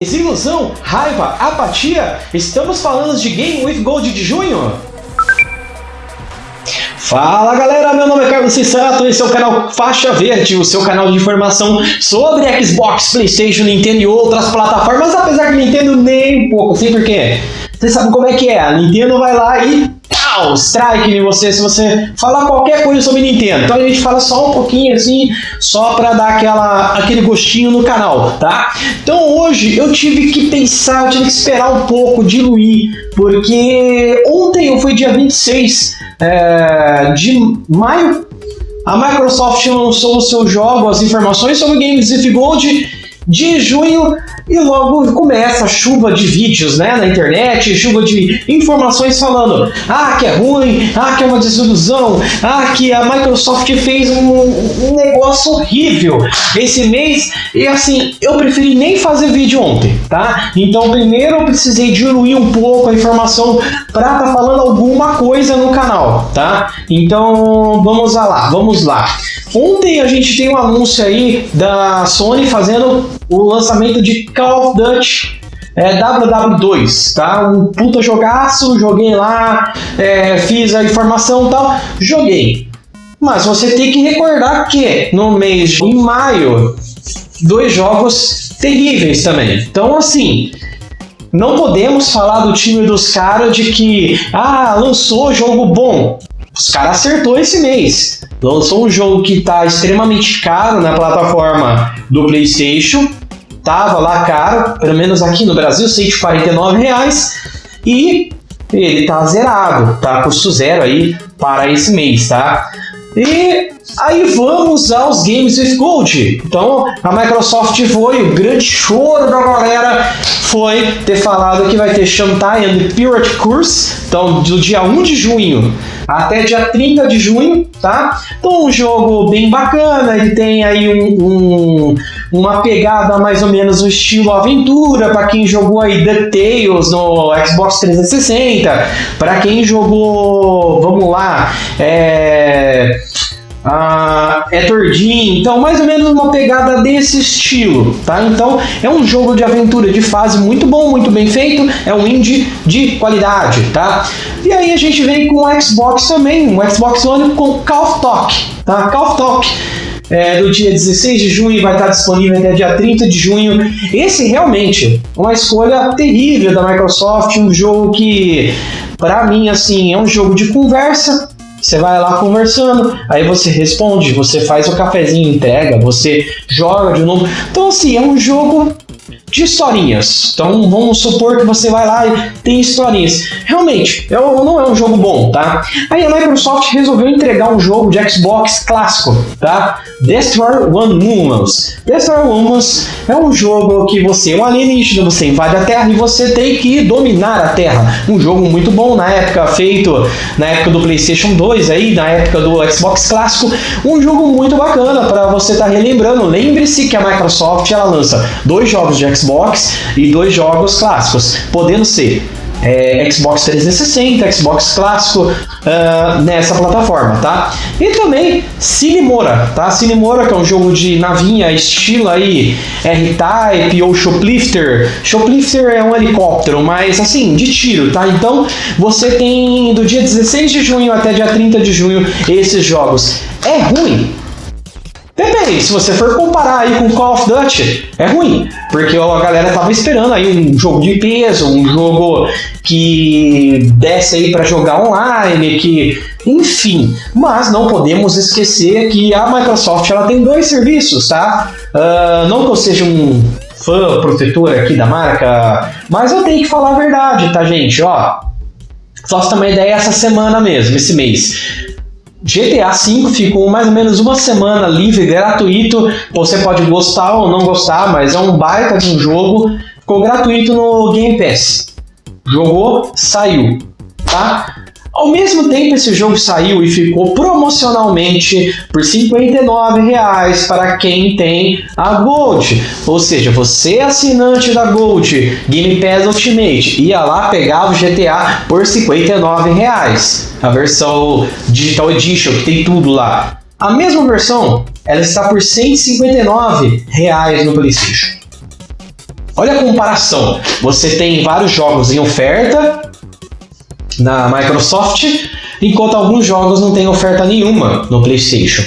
Desilusão, raiva, apatia? Estamos falando de Game with Gold de junho? Fala galera, meu nome é Carlos Cessato, esse é o canal Faixa Verde, o seu canal de informação sobre Xbox, Playstation, Nintendo e outras plataformas, apesar que Nintendo nem um pouco, assim porque você sabe como é que é, a Nintendo vai lá e pau, strike você se você falar qualquer coisa sobre Nintendo. Então a gente fala só um pouquinho assim, só para dar aquela, aquele gostinho no canal, tá? Então hoje eu tive que pensar, eu tive que esperar um pouco, diluir, porque ontem foi dia 26 é, de maio, a Microsoft lançou o seu jogo, as informações sobre Games with Gold de junho e logo começa a chuva de vídeos né, na internet, chuva de informações falando ah, que é ruim, ah, que é uma desilusão, ah, que a Microsoft fez um, um negócio horrível esse mês e assim, eu preferi nem fazer vídeo ontem, tá? Então primeiro eu precisei diluir um pouco a informação para tá falando alguma coisa no canal, tá? Então vamos lá, vamos lá. Ontem a gente tem um anúncio aí da Sony fazendo o lançamento de Call of Duty é, WW2, tá? Um puta jogaço, joguei lá, é, fiz a informação e tal, joguei. Mas você tem que recordar que no mês de maio, dois jogos terríveis também. Então, assim, não podemos falar do time dos caras de que, ah, lançou jogo bom. Os caras acertou esse mês. Lançou um jogo que está extremamente caro na plataforma do PlayStation. Tava lá caro, pelo menos aqui no Brasil, 149 reais. E ele tá zerado, tá custo zero aí para esse mês, tá? E aí vamos aos Games with Gold. Então a Microsoft foi, o grande choro da galera foi ter falado que vai ter Shantae and Pirate Curse, então do dia 1 de junho até dia 30 de junho, tá? Então um jogo bem bacana, ele tem aí um, um uma pegada mais ou menos no estilo aventura, para quem jogou aí DuckTales no Xbox 360, para quem jogou, vamos lá, é ah, é tordinho, então mais ou menos uma pegada desse estilo, tá? Então é um jogo de aventura de fase muito bom, muito bem feito, é um indie de qualidade, tá? E aí a gente vem com o Xbox também, um Xbox One com Call of Talk, tá? Call of Talk é, do dia 16 de junho vai estar disponível até dia 30 de junho. Esse realmente é uma escolha terrível da Microsoft, um jogo que para mim assim é um jogo de conversa você vai lá conversando, aí você responde, você faz o cafezinho, entrega, você joga de novo. Então, assim, é um jogo de historinhas. Então vamos supor que você vai lá tem historinhas. Realmente, é não é um jogo bom, tá? Aí a Microsoft resolveu entregar um jogo de Xbox clássico, tá? Destroy One Humans. Destroy Humans é um jogo que você é um alienígena, você invade a Terra e você tem que dominar a Terra. Um jogo muito bom na época, feito na época do PlayStation 2, aí, na época do Xbox clássico. Um jogo muito bacana para você estar tá relembrando. Lembre-se que a Microsoft ela lança dois jogos de Xbox e dois jogos clássicos, podendo ser é, Xbox 360, Xbox clássico uh, nessa plataforma, tá? E também Cinemora, tá? Cinemora que é um jogo de navinha estilo aí R-Type ou Shoplifter. Shoplifter é um helicóptero, mas assim, de tiro, tá? Então você tem do dia 16 de junho até dia 30 de junho esses jogos. É ruim, Depende, se você for comparar aí com Call of Duty, é ruim, porque a galera tava esperando aí um jogo de peso, um jogo que desce aí para jogar online, que enfim, mas não podemos esquecer que a Microsoft ela tem dois serviços, tá? Uh, não que eu seja um fã protetor aqui da marca, mas eu tenho que falar a verdade, tá, gente? Ó, só ter uma ideia essa semana mesmo, esse mês. GTA V ficou mais ou menos uma semana livre, gratuito. Você pode gostar ou não gostar, mas é um baita de um jogo. Ficou gratuito no Game Pass. Jogou, saiu, tá? Ao mesmo tempo, esse jogo saiu e ficou promocionalmente por R$ 59,00 para quem tem a Gold. Ou seja, você é assinante da Gold Game Pass Ultimate ia lá pegava o GTA por R$ 59,00. A versão Digital Edition, que tem tudo lá. A mesma versão, ela está por R$ 159,00 no PlayStation. Olha a comparação. Você tem vários jogos em oferta na Microsoft, enquanto alguns jogos não têm oferta nenhuma no PlayStation.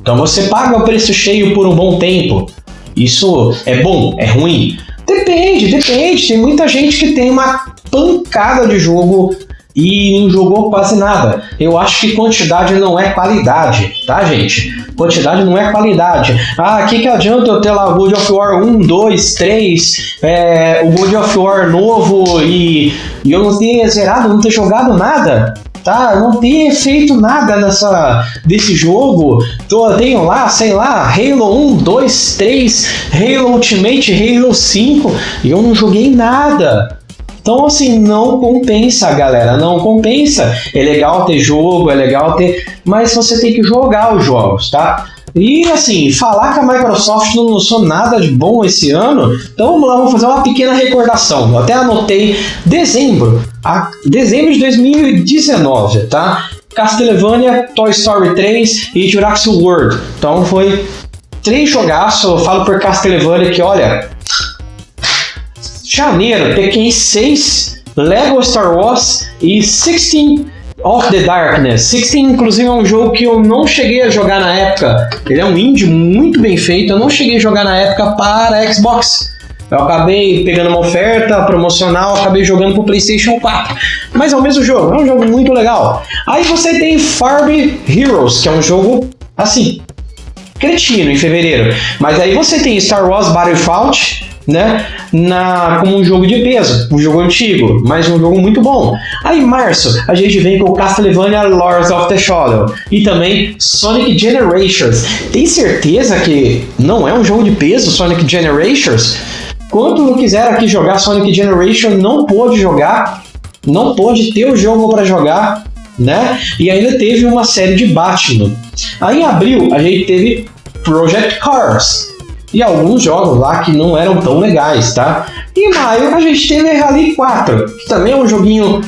Então você paga o preço cheio por um bom tempo. Isso é bom? É ruim? Depende, depende. Tem muita gente que tem uma pancada de jogo e não jogou quase nada. Eu acho que quantidade não é qualidade, tá, gente? Quantidade não é qualidade. Ah, que, que adianta eu ter lá God of War 1, 2, 3, é, o God of War novo e, e eu não ter zerado, não ter jogado nada? tá? Não ter feito nada nessa desse jogo. Tô, tenho lá, sei lá, Halo 1, 2, 3, Halo Ultimate, Halo 5 e eu não joguei nada. Então, assim, não compensa, galera, não compensa. É legal ter jogo, é legal ter, mas você tem que jogar os jogos, tá? E assim, falar que a Microsoft não lançou nada de bom esse ano, então vamos lá, vamos fazer uma pequena recordação. Eu até anotei dezembro, a, dezembro de 2019, tá? Castlevania, Toy Story 3 e Jurassic World. Então foi três jogaços, eu falo por Castlevania que olha, janeiro, Tekken 6, Lego Star Wars e 16 of the Darkness. 16, inclusive, é um jogo que eu não cheguei a jogar na época. Ele é um indie muito bem feito, eu não cheguei a jogar na época para Xbox. Eu acabei pegando uma oferta promocional, acabei jogando pro PlayStation 4. Mas é o mesmo jogo, é um jogo muito legal. Aí você tem Farby Heroes, que é um jogo assim, cretino em fevereiro. Mas aí você tem Star Wars Battlefront, né? Na, como um jogo de peso, um jogo antigo, mas um jogo muito bom. Aí em março a gente vem com Castlevania Lords of the Shadow e também Sonic Generations. Tem certeza que não é um jogo de peso Sonic Generations? Quando quiser aqui jogar Sonic Generation, não pôde jogar, não pôde ter o jogo para jogar, né? E ainda teve uma série de Batman. Aí em abril a gente teve Project Cars, e alguns jogos lá que não eram tão legais, tá? Em maio a gente teve Rally 4, que também é um joguinho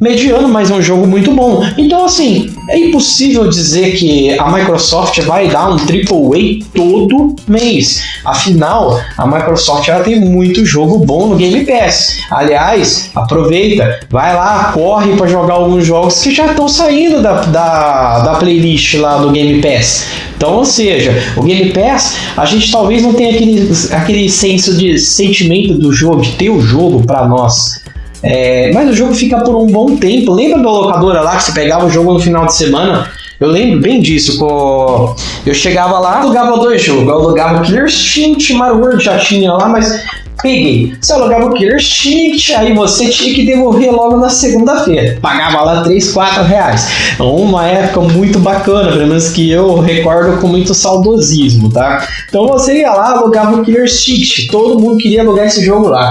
mediano, mas é um jogo muito bom. Então, assim, é impossível dizer que a Microsoft vai dar um AAA todo mês. Afinal, a Microsoft ela tem muito jogo bom no Game Pass. Aliás, aproveita, vai lá, corre para jogar alguns jogos que já estão saindo da, da, da playlist lá do Game Pass. Então, ou seja, o Game Pass, a gente talvez não tenha aquele, aquele senso de sentimento do jogo, de ter o jogo para nós. É, mas o jogo fica por um bom tempo. Lembra da locadora lá que você pegava o jogo no final de semana? Eu lembro bem disso. Com... Eu chegava lá, alugava dois jogos. Eu alugava Killer Instinct, Mario World já tinha lá, mas peguei. Você alugava o Killer Instinct, aí você tinha que devolver logo na segunda-feira. Pagava lá 3, 4 reais. Uma época muito bacana, pelo menos que eu recordo com muito saudosismo, tá? Então você ia lá, alugava o Killer Instinct. Todo mundo queria alugar esse jogo lá.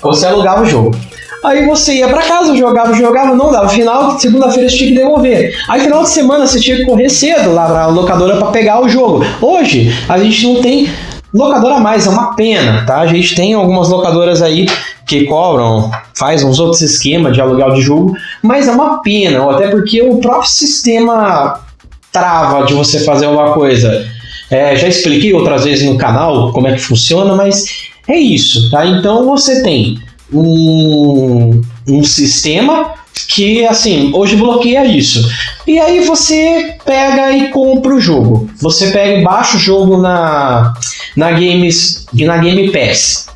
Você alugava o jogo. Aí você ia para casa, jogava, jogava, não dava. Final, segunda-feira você tinha que devolver. Aí final de semana você tinha que correr cedo lá pra locadora para pegar o jogo. Hoje a gente não tem locadora mais, é uma pena, tá? A gente tem algumas locadoras aí que cobram, faz uns outros esquemas de aluguel de jogo, mas é uma pena, até porque o próprio sistema trava de você fazer uma coisa. É, já expliquei outras vezes no canal como é que funciona, mas é isso, tá? Então você tem um, um sistema que assim hoje bloqueia isso. E aí você pega e compra o jogo. Você pega e baixa o jogo na na games na Game Pass.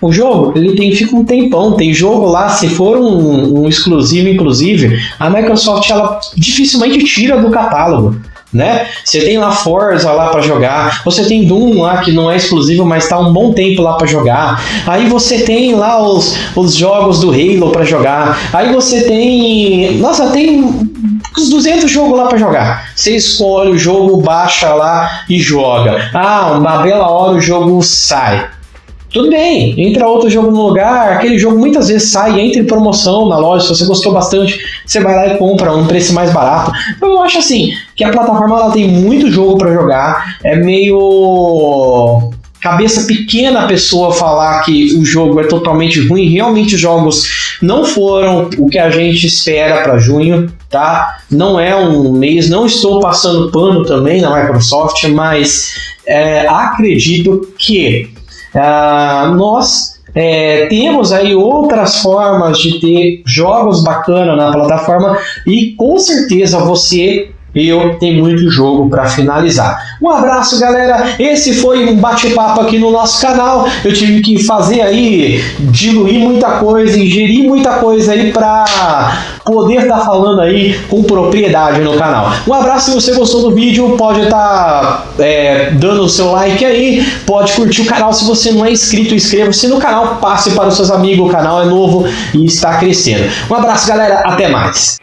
O jogo ele tem fica um tempão. Tem jogo lá se for um, um exclusivo inclusive a Microsoft ela dificilmente tira do catálogo né? Você tem lá Forza lá para jogar, você tem Doom lá que não é exclusivo, mas tá um bom tempo lá para jogar. Aí você tem lá os, os jogos do Halo para jogar. Aí você tem, nossa, tem uns 200 jogos lá para jogar. Você escolhe o jogo, baixa lá e joga. Ah, uma bela hora o jogo sai. Tudo bem, entra outro jogo no lugar, aquele jogo muitas vezes sai, entra em promoção na loja, se você gostou bastante, você vai lá e compra um preço mais barato. Então eu acho assim, que a plataforma ela tem muito jogo para jogar, é meio cabeça pequena a pessoa falar que o jogo é totalmente ruim. Realmente os jogos não foram o que a gente espera para junho, tá? Não é um mês, não estou passando pano também na Microsoft, mas é, acredito que Uh, nós É, temos aí outras formas de ter jogos bacanas na plataforma e com certeza você eu tenho muito jogo para finalizar. Um abraço, galera. Esse foi um bate-papo aqui no nosso canal. Eu tive que fazer aí, diluir muita coisa, ingerir muita coisa aí para poder estar tá falando aí com propriedade no canal. Um abraço se você gostou do vídeo, pode estar tá, é, dando o seu like aí, pode curtir o canal se você não é inscrito, inscreva-se no canal, passe para os seus amigos, o canal é novo e está crescendo. Um abraço, galera, até mais.